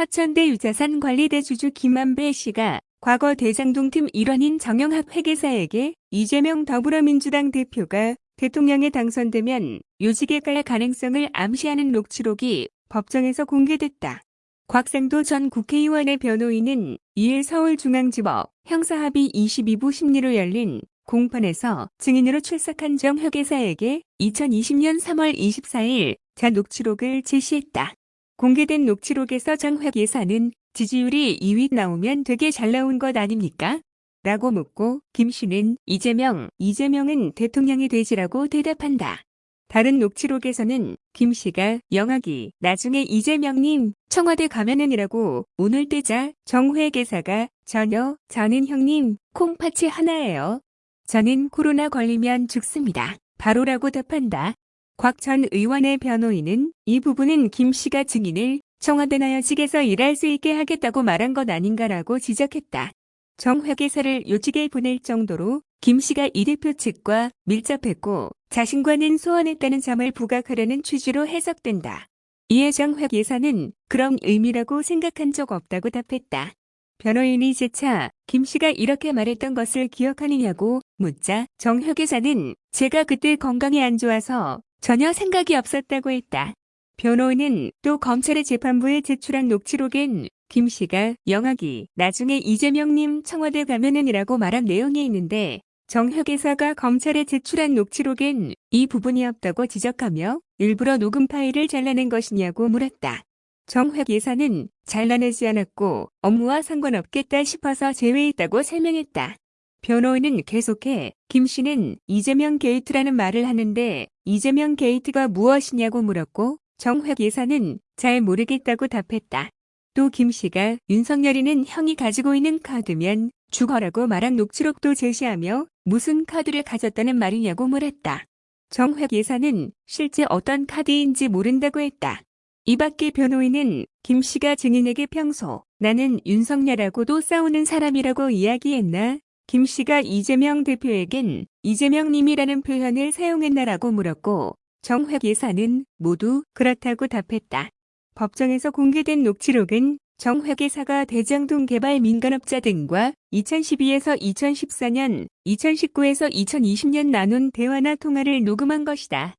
화천대 유자산 관리대 주주 김만배 씨가 과거 대장동팀 일원인 정영학 회계사에게 이재명 더불어민주당 대표가 대통령에 당선되면 요직에 갈 가능성을 암시하는 녹취록이 법정에서 공개됐다. 곽상도 전 국회의원의 변호인은 2일 서울중앙지법 형사합의 22부 심리로 열린 공판에서 증인으로 출석한 정 회계사에게 2020년 3월 24일 자 녹취록을 제시했다. 공개된 녹취록에서 정 회계사는 지지율이 2위 나오면 되게 잘 나온 것 아닙니까? 라고 묻고 김 씨는 이재명, 이재명은 대통령이 되지라고 대답한다. 다른 녹취록에서는 김 씨가 영학이 나중에 이재명님 청와대 가면은이라고 오늘 뜨자 정회 계사가 전혀 저는 형님 콩팥이 하나예요. 저는 코로나 걸리면 죽습니다. 바로라고 답한다. 곽 전 의원의 변호인은 이 부분은 김 씨가 증인을 청와대 나 여직에서 일할 수 있게 하겠다고 말한 것 아닌가라고 지적했다. 정 회계사를 요직에 보낼 정도로 김 씨가 이 대표 측과 밀접했고 자신과는 소원했다는 점을 부각하려는 취지로 해석된다. 이에 정 회계사는 그런 의미라고 생각한 적 없다고 답했다. 변호인이 재차 김 씨가 이렇게 말했던 것을 기억하느냐고 묻자 정 회계사는 제가 그때 건강이 안 좋아서 전혀 생각이 없었다고 했다. 변호인은 또 검찰이 재판부에 제출한 녹취록엔 김 씨가 영학이 나중에 이재명님 청와대 가면은이라고 말한 내용이 있는데 정 회계사가 검찰에 제출한 녹취록엔 이 부분이 없다고 지적하며 일부러 녹음 파일을 잘라낸 것이냐고 물었다. 정 회계사는 잘라내지 않았고 업무와 상관없겠다 싶어서 제외했다고 설명했다. 변호인은 계속해 김 씨는 이재명 게이트라는 말을 하는데 이재명 게이트가 무엇이냐고 물었고 정 회계사는 잘 모르겠다고 답했다. 또 김 씨가 윤석열이는 형이 가지고 있는 카드면 죽어라고 말한 녹취록도 제시하며 무슨 카드를 가졌다는 말이냐고 물었다. 정획 예사는 실제 어떤 카드인지 모른다고 했다. 이 밖에 변호인은 김 씨가 증인에게 평소 나는 윤석열하고도 싸우는 사람이라고 이야기했나? 김 씨가 이재명 대표에겐 이재명님이라는 표현을 사용했나라고 물었고 정획 예사는 모두 그렇다고 답했다. 법정에서 공개된 녹취록은 정 회계사가 대장동 개발 민간업자 등과 2012에서 2014년, 2019에서 2020년 나눈 대화나 통화를 녹음한 것이다.